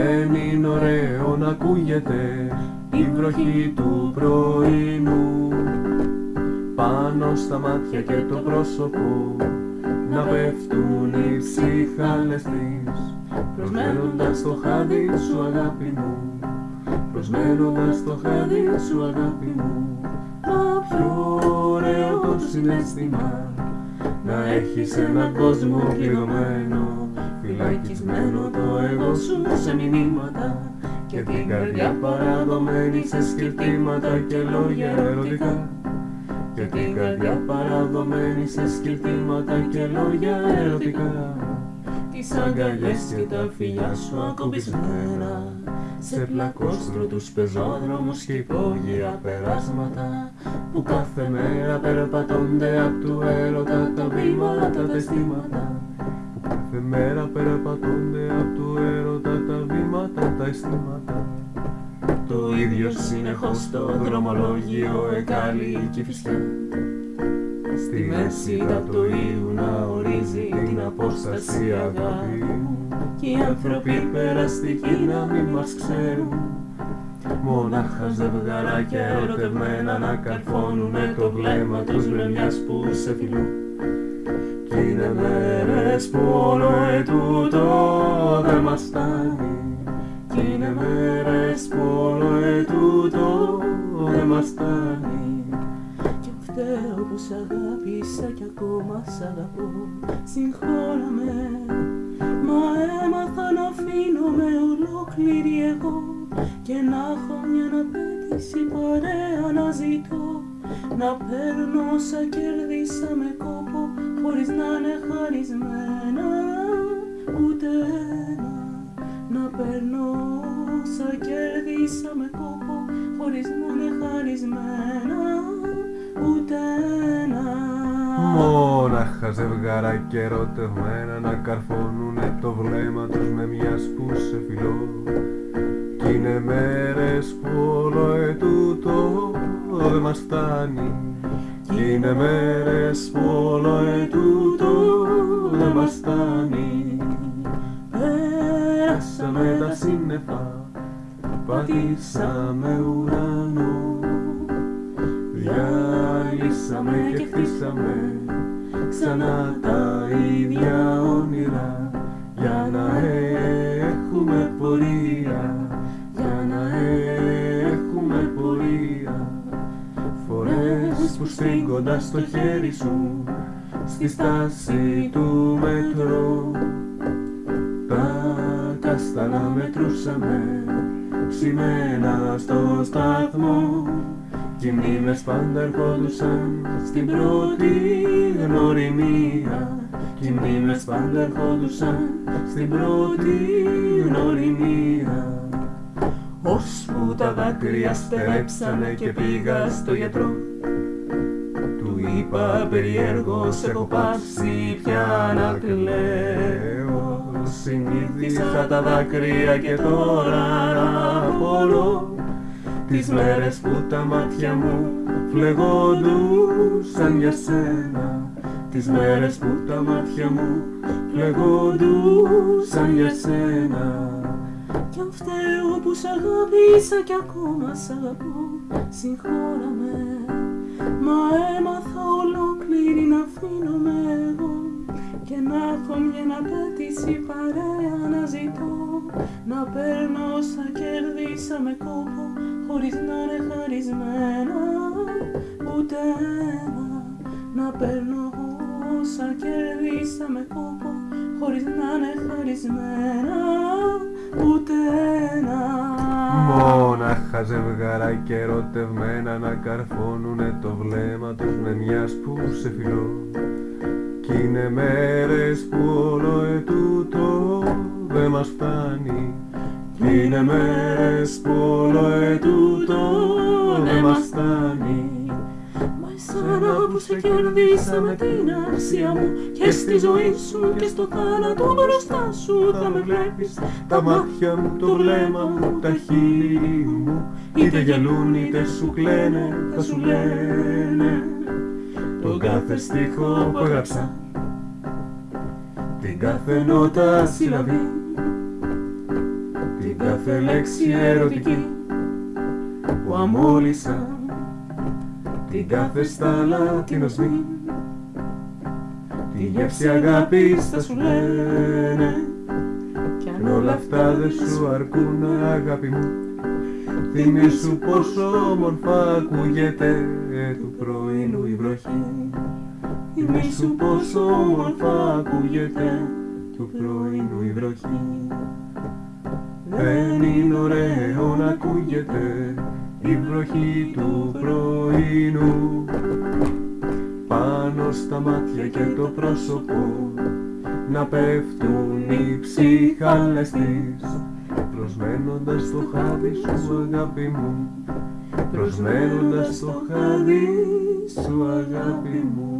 Δεν είναι ωραίο να ακούγεται η βροχή του πρωινού. Πάνω στα μάτια και το πρόσωπο να πέφτουν οι ψυχάλες της προσμένοντας το χάδι σου αγάπη μου προσμένοντας το χάδι σου αγάπη μου. Το πιο ωραίο το συνέστημα να έχεις έναν κόσμο πληρωμένο φυλακισμένο το εγώ σου σε μηνύματα. Και την καρδιά. παραδομένη σε σκεφτήματα και λόγια ερωτικά. Και την καρδιά. παραδομένη σε σκεφτήματα και λόγια ερωτικά. Τις αγκαλιές και τα φιλιά σου ακομπισμένα σε πλακόστρο τους πεζόδρομους και υπόγεια περάσματα. Που κάθε μέρα περπατώνται απ' του έρωτα τα βήματα, τα αισθήματα. που κάθε μέρα περπατώνται απ' του έρωτα τα βήματα, τα αισθήματα. Το ίδιο συνεχώς το δρομολόγιο εκάλει και φυσικά Στη μέση το ίου να ορίζει την απόσταση αγάπη Κι οι άνθρωποι περαστικοί να μην μας ξέρουν. Μονάχα ζευγαράκια ερωτευμένα να καρφώνουνε το βλέμμα τους με μιας που σε φιλούν. Κι είναι μέρες που όλο ετούτο δεν μας φτάνει Κι είναι μέρες που όλο ετούτο δεν μας φτάνει Κι φταίω που σ' αγάπησα κι ακόμα σ' αγαπώ. Συγχώρα με Μα έμαθα να αφήνομαι ολόκληρη εγώ. Και να έχω μια απέτηση παρέα να ζητώ. Να παίρνω όσα κέρδισα με κόπο Χωρίς να είναι χαρισμένα ούτε ένα Να παίρνω όσα κέρδισα με κόπο Χωρίς να είναι χαρισμένα ούτε ένα. Μόναχα ζευγάρα και ερωτευμένα να καρφώνουνε το βλέμμα τους με μιας που σε φιλώ. Κι είναι μέρες που όλο ετούτο δεν μας φτάνει Κι είναι μέρες που όλο ετούτο δεν μας φτάνει. Πέρασαμε τα σύννεφα, πατήσαμε ουρανό. Διαλύσαμε και χτίσαμε ξανά τα ίδια όνειρα για να έχουμε πορεία, Φορές που στρίγκοντας στο χέρι σου στη στάση του μετρό. Τα καστανά μετρούσαμε ψημένα στο σταθμό. Κι οι μνήμες πάντα ερχόντουσαν στην πρώτη γνωριμία. Κι οι μνήμες πάντα ερχόντουσαν στην πρώτη γνωριμία. Ώσπου τα δάκρυα στερέψανε και πήγα στο γιατρό. Του είπα περιέργως έχω πάψει πια να κλαίω Συνήθισα τα δάκρυα και τώρα να απολώ. Τις μέρες που τα μάτια μου φλεγόντουσαν για σένα. Τις μέρες που τα μάτια μου φλεγόντουσαν για σένα Κι αν φταίω που σ' αγάπησα κι ακόμα σ' αγαπώ Συγχώρα με Μα έμαθα ολόκληρη να αφήνομαι εγώ. Και να έχω μια απέτηση παρέα να ζητώ. Να παίρνω όσα κέρδισα με κόπο Χωρίς να είναι χαρισμένα. Ούτε ένα. Να παίρνω όσα κέρδισα με κόπο Χωρίς να είναι χαρισμένα ούτε ένα. Μόναχα ζευγαρά και ερωτευμένα να καρφώνουνε το βλέμμα τους με μιας που σε φιλώ. Κι είναι μέρες που όλο ετούτο δεν μας φτάνει. Κι είναι μέρες που όλο ετούτο δεν μας φτάνει Μα εσένα που σε κερδίσα με την αρσία μου Και στη ζωή σου και στο θάνατο μπροστά σου θα με βλέπεις. Τα μάτια μου, το βλέμμα μου, τα χείλη μου Είτε γελούν είτε σου κλαίνε, θα σου λένε. Τον κάθε στίχο που έγραψα την κάθε νότα συλλαβή την κάθε λέξη ερωτική που αμόλυσα την κάθε στάλα την οσμή τη γεύση αγάπης θα σου λένε. Κι αν όλα αυτά δεν σου αρκούν αγάπη μου θυμήσου πόσο όμορφα ακούγεται του πρωινού η βροχή. Θυμήσου πόσο όμορφα ακούγεται του πρωινού η βροχή. Δεν είναι ωραίο να ακούγεται η βροχή του πρωινού. Πάνω στα μάτια και το πρόσωπο να πέφτουν οι ψυχάλες της προσμένοντας το χάδι σου αγάπη μου. Προσμένοντας το χάδι σου αγάπη μου